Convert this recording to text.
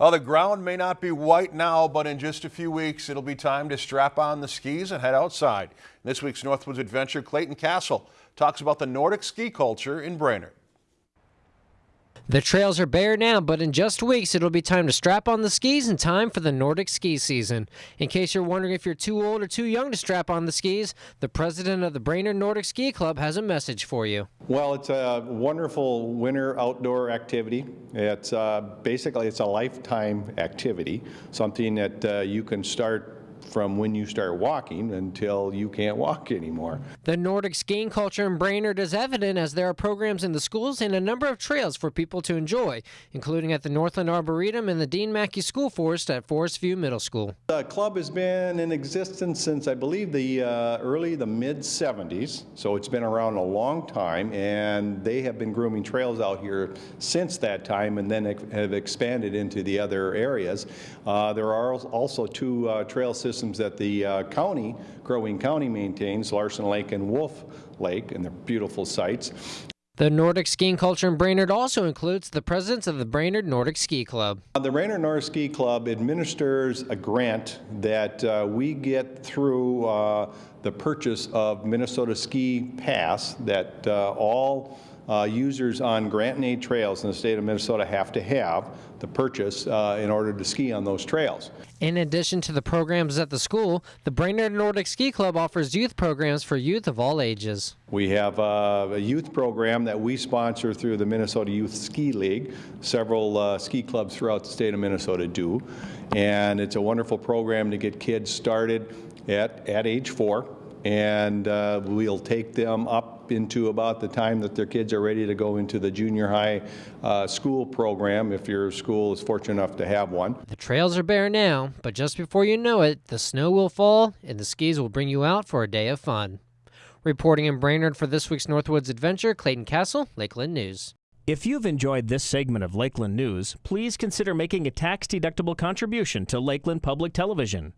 Well, the ground may not be white now, but in just a few weeks, it'll be time to strap on the skis and head outside. This week's Northwoods Adventure, Clayton Castle talks about the Nordic ski culture in Brainerd. The trails are bare now, but in just weeks it'll be time to strap on the skis in time for the Nordic ski season. In case you're wondering if you're too old or too young to strap on the skis, the president of the Brainerd Nordic Ski Club has a message for you. Well, it's a wonderful winter outdoor activity. It's uh, basically it's a lifetime activity, something that uh, you can start from when you start walking until you can't walk anymore. The Nordic skiing culture in Brainerd is evident as there are programs in the schools and a number of trails for people to enjoy, including at the Northland Arboretum and the Dean Mackey School Forest at Forest View Middle School. The club has been in existence since I believe the uh, early, the mid 70s, so it's been around a long time, and they have been grooming trails out here since that time and then have expanded into the other areas. Uh, there are also two uh, trail systems systems that the uh, county, Crow Wing County maintains, Larson Lake and Wolf Lake, and they're beautiful sites. The Nordic skiing culture in Brainerd also includes the presence of the Brainerd Nordic Ski Club. Uh, the Brainerd Nordic Ski Club administers a grant that uh, we get through uh, the purchase of Minnesota Ski Pass that uh, all uh, users on grant-in-aid trails in the state of Minnesota have to have the purchase uh, in order to ski on those trails. In addition to the programs at the school, the Brainerd Nordic Ski Club offers youth programs for youth of all ages. We have uh, a youth program that we sponsor through the Minnesota Youth Ski League. Several uh, ski clubs throughout the state of Minnesota do. And it's a wonderful program to get kids started at, at age four and uh, we'll take them up into about the time that their kids are ready to go into the junior high uh, school program if your school is fortunate enough to have one. The trails are bare now, but just before you know it, the snow will fall and the skis will bring you out for a day of fun. Reporting in Brainerd for this week's Northwoods Adventure, Clayton Castle, Lakeland News. If you've enjoyed this segment of Lakeland News, please consider making a tax-deductible contribution to Lakeland Public Television.